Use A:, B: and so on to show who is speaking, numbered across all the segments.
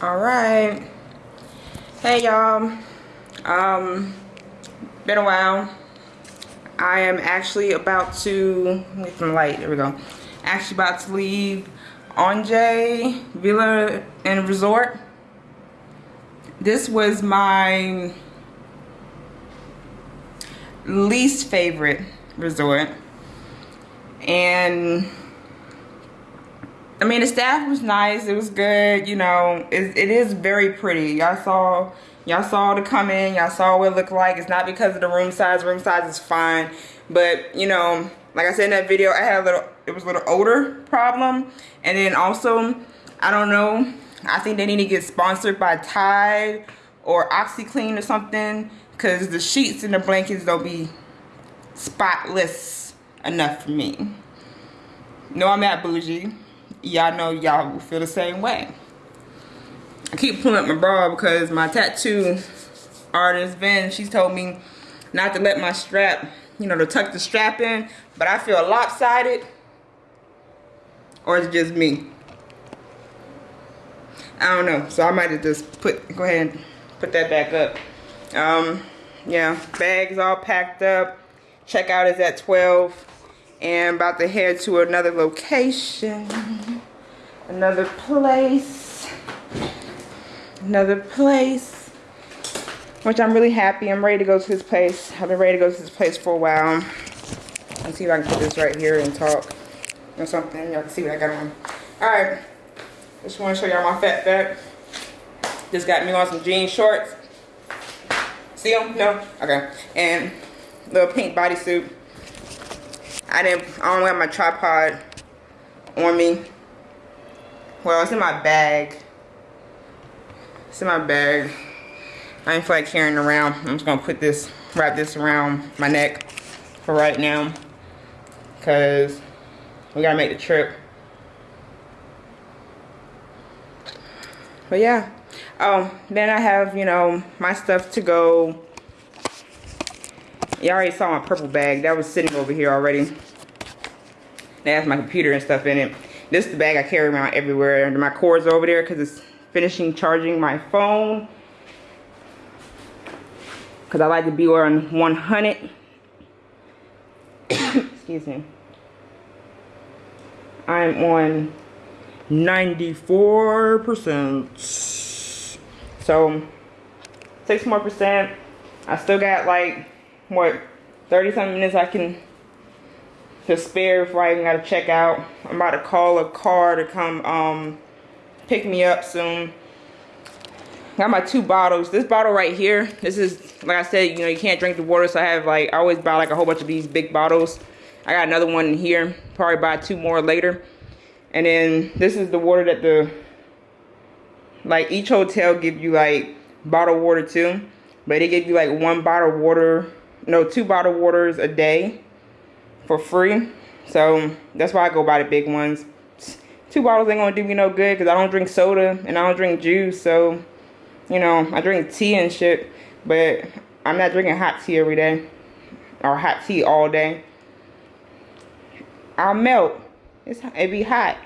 A: all right. Hey y'all. Um been a while. I am actually about to get some light. There we go. Actually about to leave Anjay Villa and Resort. This was my least favorite resort. And I mean, the staff was nice. It was good. You know, it, it is very pretty. Y'all saw, y'all saw the come in. Y'all saw what it looked like. It's not because of the room size. Room size is fine. But, you know, like I said in that video, I had a little, it was a little odor problem. And then also, I don't know, I think they need to get sponsored by Tide or OxiClean or something. Because the sheets and the blankets don't be spotless enough for me. No, I'm not bougie y'all know y'all will feel the same way. I keep pulling up my bra because my tattoo artist, Vin, she's told me not to let my strap, you know, to tuck the strap in, but I feel lopsided. Or it's just me. I don't know. So I might have just put, go ahead and put that back up. Um, yeah, bags all packed up. Checkout is at 12 and about to head to another location another place another place which I'm really happy. I'm ready to go to this place. I've been ready to go to this place for a while. Let's see if I can put this right here and talk or something. Y'all can see what I got on. All right. Just want to show y'all my fat fat. Just got me on some jean shorts. See them no? Okay. And little pink bodysuit I didn't, I don't have my tripod on me. Well, it's in my bag. It's in my bag. I ain't feel like carrying around. I'm just gonna put this, wrap this around my neck for right now. Cause we gotta make the trip. But yeah. Oh, then I have, you know, my stuff to go you already saw my purple bag. That was sitting over here already. That has my computer and stuff in it. This is the bag I carry around everywhere. And my cord's over there because it's finishing charging my phone. Because I like to be on 100. Excuse me. I'm on 94%. So, six more percent. I still got like what 30 something minutes I can to spare before I even gotta check out. I'm about to call a car to come um, pick me up soon. Got my two bottles. This bottle right here, this is, like I said, you know, you can't drink the water, so I have like, I always buy like a whole bunch of these big bottles. I got another one in here, probably buy two more later. And then this is the water that the, like each hotel give you like bottled water too. But they give you like one bottle of water no two bottled waters a day for free. So that's why I go buy the big ones. Two bottles ain't gonna do me no good because I don't drink soda and I don't drink juice. So, you know, I drink tea and shit. But I'm not drinking hot tea every day. Or hot tea all day. I'll melt. It's, it be hot.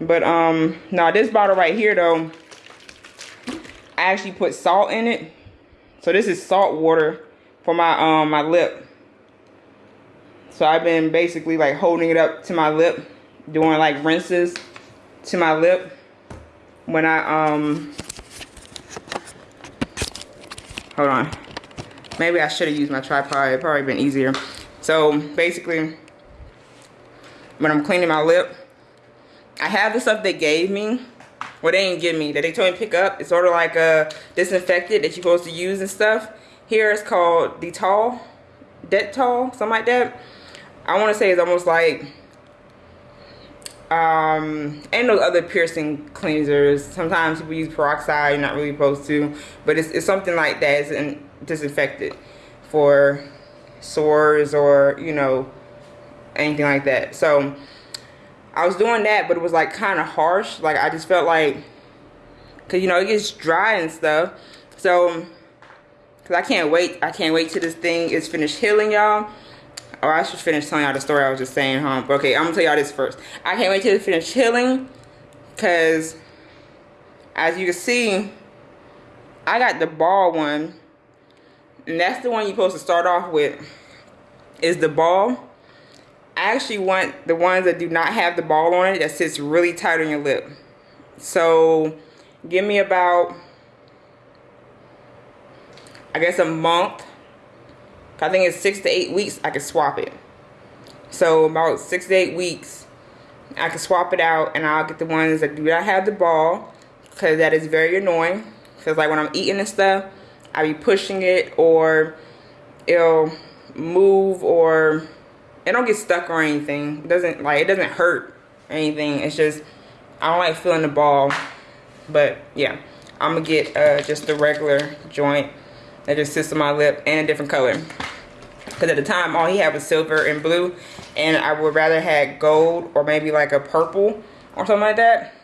A: But, um, now this bottle right here, though, I actually put salt in it. So this is salt water for my um my lip. So I've been basically like holding it up to my lip, doing like rinses to my lip when I um hold on. Maybe I should have used my tripod. It probably been easier. So basically when I'm cleaning my lip, I have the stuff they gave me. Well, they didn't give me that they told me to pick up. It's sort of like a disinfectant that you're supposed to use and stuff. Here it's called Dettol, Dettol, something like that. I want to say it's almost like, um, and those other piercing cleansers. Sometimes people use peroxide, you're not really supposed to, but it's, it's something like that. It's an disinfectant for sores or, you know, anything like that. So I was doing that, but it was like kind of harsh. Like I just felt like, cause you know, it gets dry and stuff. So Cause I can't wait. I can't wait till this thing is finished healing, y'all. Or I should finish telling y'all the story I was just saying, huh? But okay, I'm gonna tell y'all this first. I can't wait till it finish healing. Cause as you can see, I got the ball one. And that's the one you're supposed to start off with. Is the ball. I actually want the ones that do not have the ball on it that sits really tight on your lip. So give me about, I guess a month. I think it's six to eight weeks, I can swap it. So about six to eight weeks, I can swap it out and I'll get the ones that do not have the ball because that is very annoying. Because like when I'm eating and stuff, I be pushing it or it'll move or it don't get stuck or anything. It doesn't like it doesn't hurt anything. It's just I don't like feeling the ball. But yeah, I'm gonna get uh, just the regular joint that just sits on my lip and a different color. Because at the time, all he had was silver and blue. And I would rather had gold or maybe like a purple or something like that.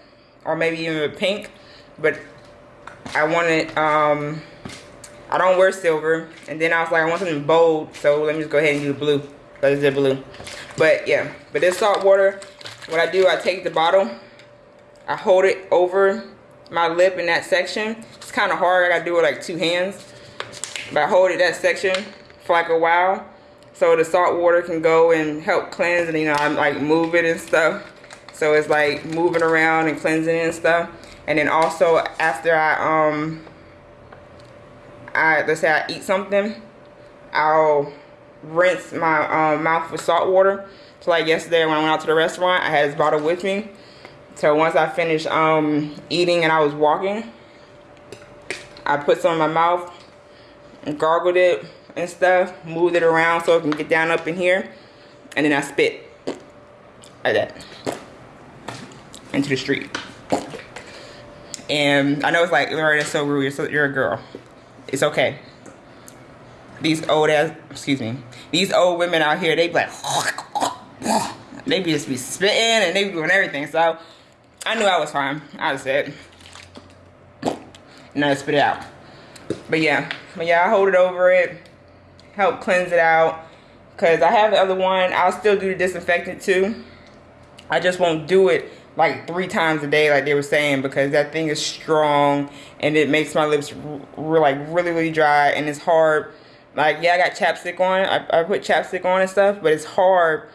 A: Or maybe even a pink. But I wanted, um, I don't wear silver. And then I was like, I want something bold. So let me just go ahead and do the blue. Because it's blue. But yeah, but this salt water, what I do, I take the bottle. I hold it over my lip in that section. It's kind of hard. I got to do it like two hands. But I hold it that section for like a while. So the salt water can go and help cleanse. And you know, I'm like moving and stuff. So it's like moving around and cleansing and stuff. And then also after I, um, I, let's say I eat something, I'll rinse my um, mouth with salt water. So like yesterday when I went out to the restaurant, I had this bottle with me. So once I finished um, eating and I was walking, I put some in my mouth and gargled it and stuff, moved it around so it can get down up in here, and then I spit like that into the street. And I know it's like, Lorraine, that's so rude. You're, so, you're a girl. It's okay. These old ass, excuse me, these old women out here, they be like, they be just be spitting and they be doing everything. So I knew I was fine. I said, and I spit it out. But yeah, but yeah, I hold it over it, help cleanse it out. Cause I have the other one, I'll still do the disinfectant too. I just won't do it like three times a day like they were saying because that thing is strong and it makes my lips like really really dry and it's hard like yeah i got chapstick on I, I put chapstick on and stuff but it's hard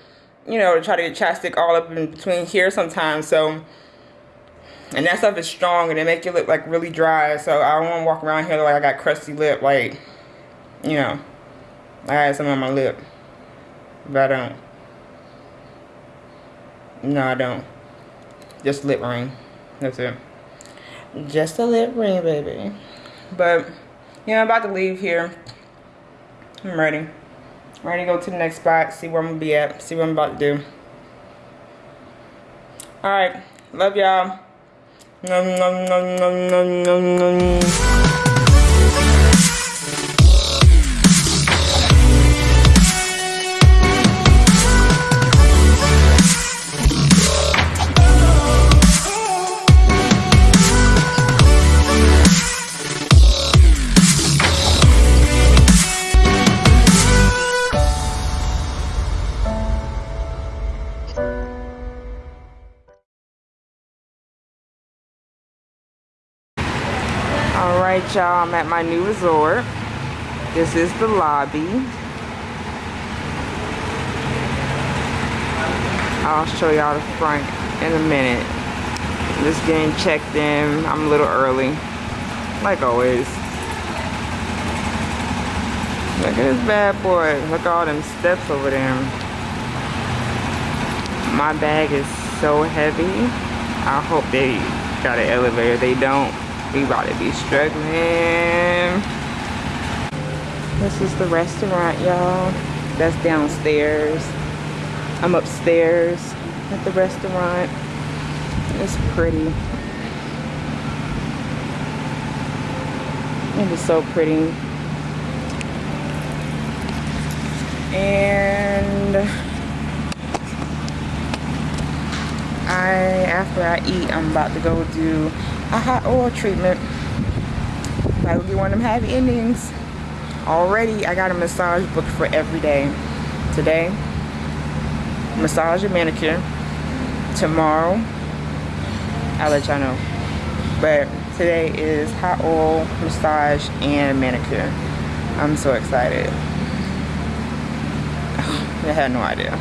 A: you know to try to get chapstick all up in between here sometimes so and that stuff is strong and it make your lip like really dry. So I don't want to walk around here like I got crusty lip. Like, you know, I had some on my lip. But I don't. No, I don't. Just lip ring. That's it. Just a lip ring, baby. But, yeah, I'm about to leave here. I'm ready. I'm ready to go to the next spot, see where I'm going to be at, see what I'm about to do. Alright. Love y'all. Nom nom nom nom nom nom nom. Y'all i'm at my new resort. This is the lobby. I'll show y'all the front in a minute. Just getting checked in. I'm a little early like always. Look at this bad boy. Look at all them steps over there. My bag is so heavy. I hope they got an elevator. They don't we about to be struggling. This is the restaurant, y'all. That's downstairs. I'm upstairs at the restaurant. It's pretty. It is so pretty. And I, after I eat, I'm about to go do a hot oil treatment. That would be one of them happy endings. Already, I got a massage booked for every day. Today, massage and manicure. Tomorrow, I'll let y'all know. But today is hot oil, massage, and manicure. I'm so excited. I had no idea.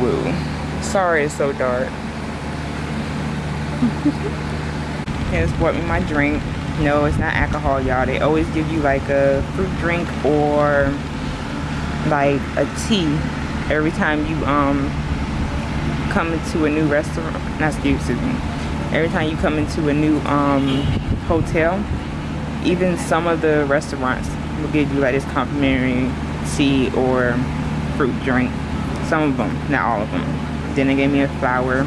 A: Woo. Sorry it's so dark. Here's bought me my drink. No, it's not alcohol, y'all. They always give you like a fruit drink or like a tea every time you um come into a new restaurant. Not excuse me. Every time you come into a new um hotel, even some of the restaurants will give you like this complimentary tea or fruit drink. Some of them, not all of them. Then they gave me a flower.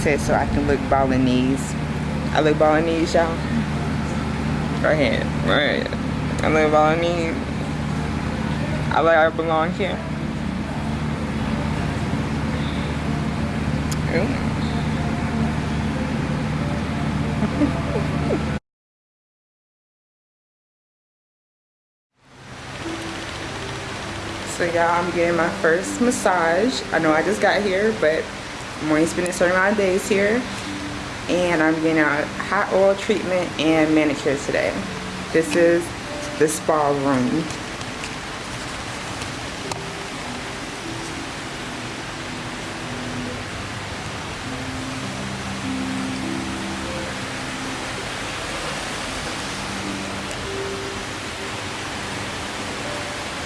A: Said so I can look Balinese. I look Balinese, y'all. Go ahead. Right. I look Balinese. I like I belong here. So y'all, I'm getting my first massage. I know I just got here, but Only spending certain amount of days here. And I'm getting a hot oil treatment and manicure today. This is the spa room.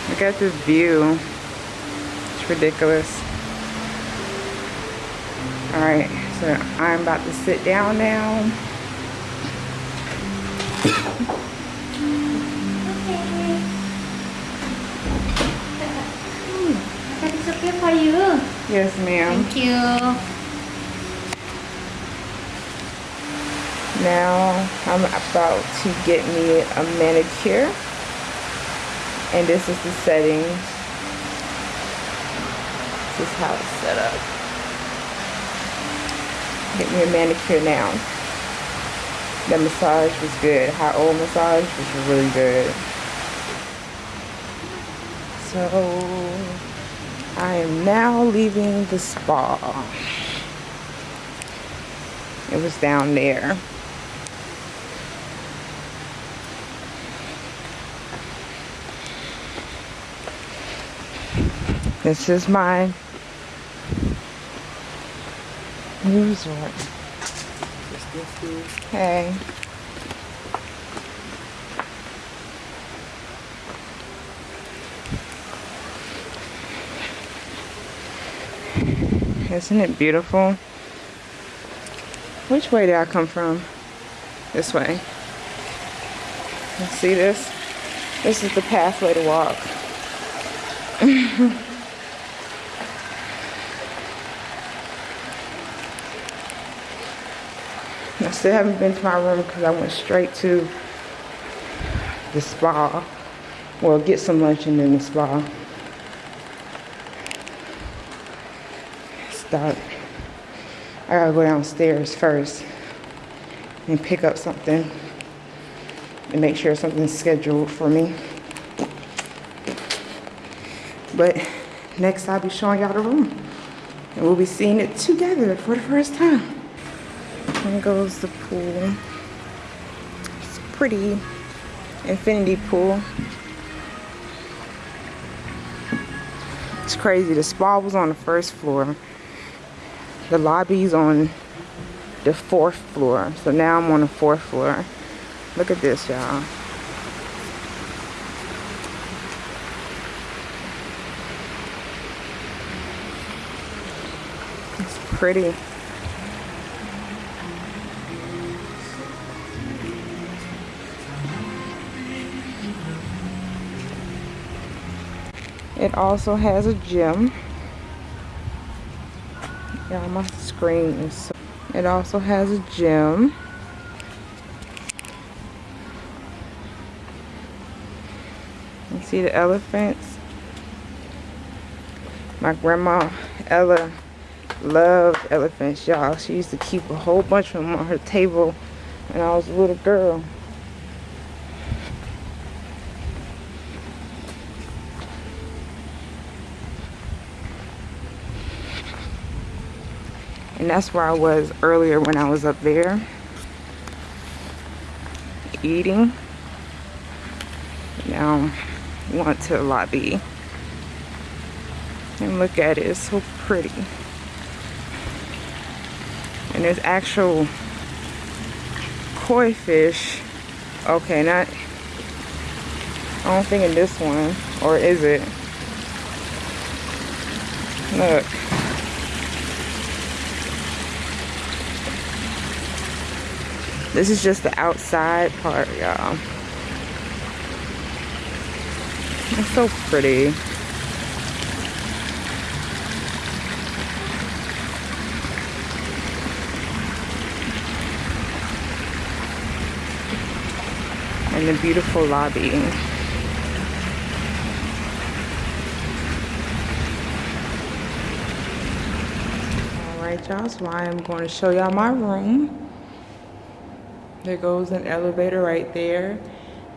A: Look at this view. It's ridiculous. Alright, so I'm about to sit down now.
B: okay. Is okay for you.
A: Yes, ma'am.
B: Thank you.
A: Now I'm about to get me a manicure. And this is the setting This is how it's set up. Get me a manicure now. The massage was good. Hot oil massage was really good. So I am now leaving the spa. It was down there. This is my resort. Hey. Isn't it beautiful? Which way did I come from? This way. You see this? This is the pathway to walk. I still haven't been to my room because I went straight to the spa. Well, get some lunch and then the spa. Stop. I gotta go downstairs first and pick up something and make sure something's scheduled for me. But next I'll be showing y'all the room. And we'll be seeing it together for the first time. There goes the pool. It's pretty infinity pool. It's crazy. The spa was on the first floor. The lobby's on the fourth floor. So now I'm on the fourth floor. Look at this, y'all. It's pretty. It also has a gym. Yeah, my screen is so it also has a gym. You see the elephants? My grandma Ella loved elephants, y'all. She used to keep a whole bunch of them on her table when I was a little girl. And that's where I was earlier when I was up there eating. Now we went to lobby. And look at it, it's so pretty. And there's actual koi fish. Okay, not, I don't think in this one, or is it? Look. This is just the outside part, y'all. It's so pretty. And the beautiful lobby. Alright y'all, so I am going to show y'all my room. There goes an elevator right there.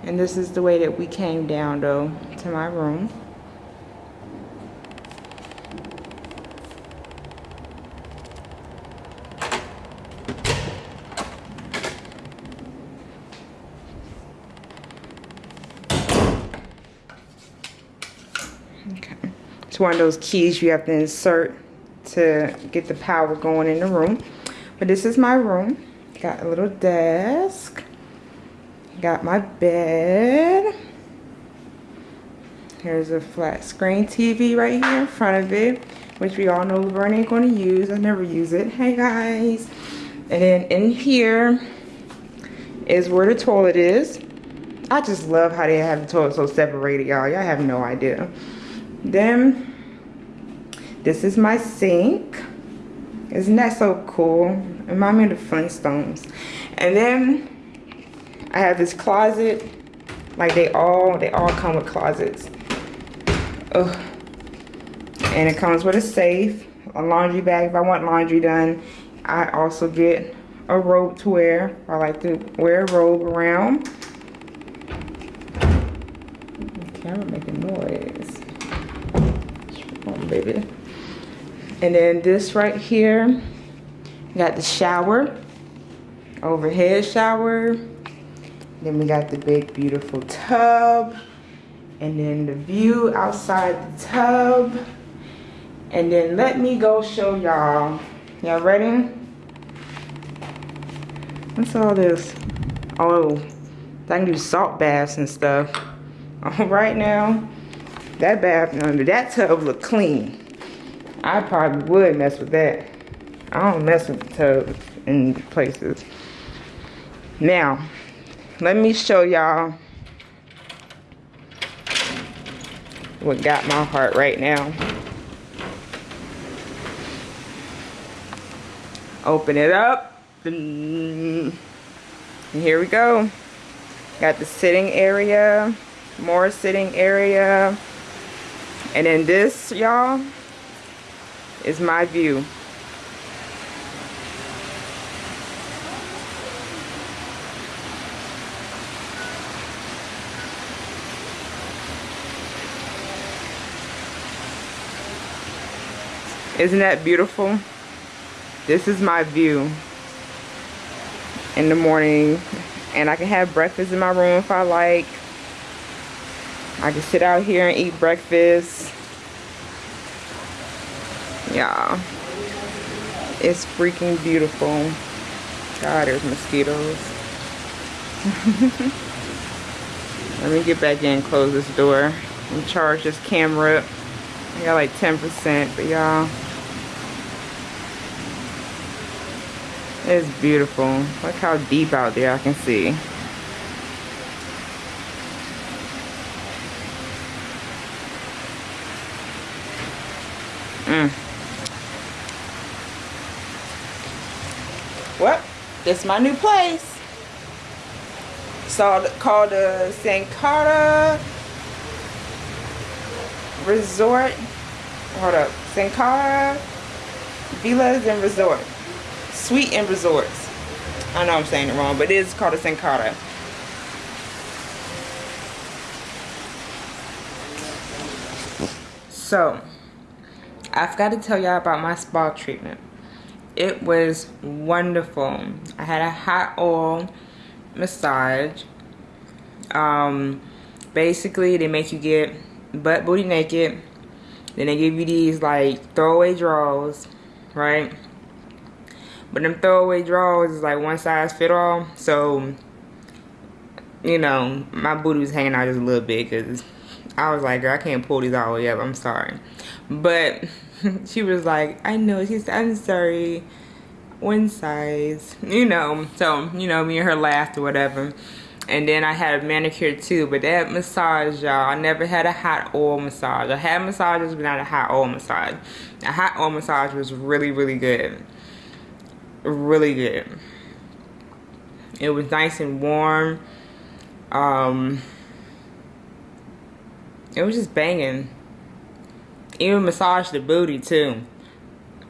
A: And this is the way that we came down though to my room. Okay. It's one of those keys you have to insert to get the power going in the room. But this is my room. Got a little desk. Got my bed. Here's a flat screen TV right here in front of it, which we all know Laverne ain't gonna use. I never use it. Hey guys. And then in here is where the toilet is. I just love how they have the toilet so separated, y'all. Y'all have no idea. Then, this is my sink. Isn't that so cool? Remind me of the Flintstones. And then, I have this closet. Like they all, they all come with closets. Ugh. And it comes with a safe, a laundry bag if I want laundry done. I also get a robe to wear. I like to wear a robe around. Camera making noise. On, baby. And then this right here, got the shower, overhead shower. Then we got the big beautiful tub. And then the view outside the tub. And then let me go show y'all. Y'all ready? What's all this? Oh, I can do salt baths and stuff. All right now, that bath under that tub look clean. I probably would mess with that. I don't mess with tubs in places. Now, let me show y'all what got my heart right now. Open it up. And here we go. Got the sitting area, more sitting area. And then this, y'all, is my view. Isn't that beautiful? This is my view in the morning. And I can have breakfast in my room if I like. I can sit out here and eat breakfast. Yeah. It's freaking beautiful. God, there's mosquitoes. Let me get back in close this door and charge this camera. I got like 10%, but y'all. It's beautiful. Look how deep out there I can see. Mm. Well, this is my new place. It's called the Sankara Resort. Hold up. Sankara Villas and Resort. Suite and Resorts. I know I'm saying it wrong, but it is called a Sankara. So, I've got to tell y'all about my spa treatment. it was wonderful. I had a hot oil massage. Um, basically, they make you get butt booty naked. Then they give you these like throwaway drawers, right? But them throwaway drawers is like one size fit all. So, you know, my booty was hanging out just a little bit because I was like, girl, I can't pull these all the way up. I'm sorry. But she was like, I know. She said, I'm sorry. One size. You know. So, you know, me and her laughed or whatever. And then I had a manicure too. But that massage, y'all, I never had a hot oil massage. I had massages, but not a hot oil massage. A hot oil massage was really, really good. Really good. It was nice and warm. Um, it was just banging. Even massage the booty too.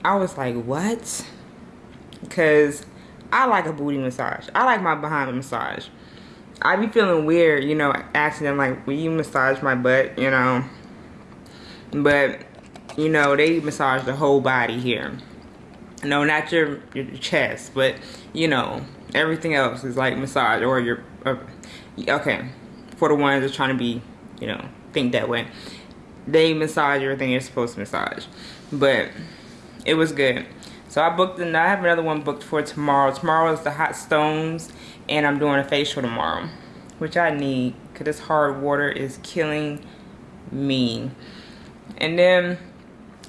A: I was like, what? Because I like a booty massage. I like my behind massage. I be feeling weird, you know, asking them like, will you massage my butt, you know? But, you know, they massage the whole body here. No, not your, your chest, but, you know, everything else is like massage or your, uh, okay, for the ones that trying to be, you know, think that way they massage everything you're supposed to massage. But it was good. So I booked and I have another one booked for tomorrow. Tomorrow is the hot stones and I'm doing a facial tomorrow. Which I need because this hard water is killing me. And then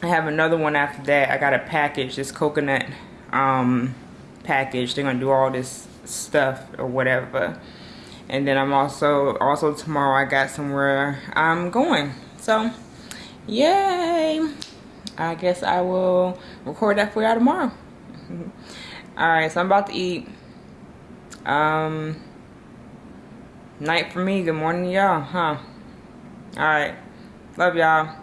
A: I have another one after that. I got a package, this coconut um, package. They're gonna do all this stuff or whatever. And then I'm also also tomorrow I got somewhere I'm going. So Yay! I guess I will record that for y'all tomorrow. Alright, so I'm about to eat. Um, night for me, good morning y'all, huh? Alright, love y'all.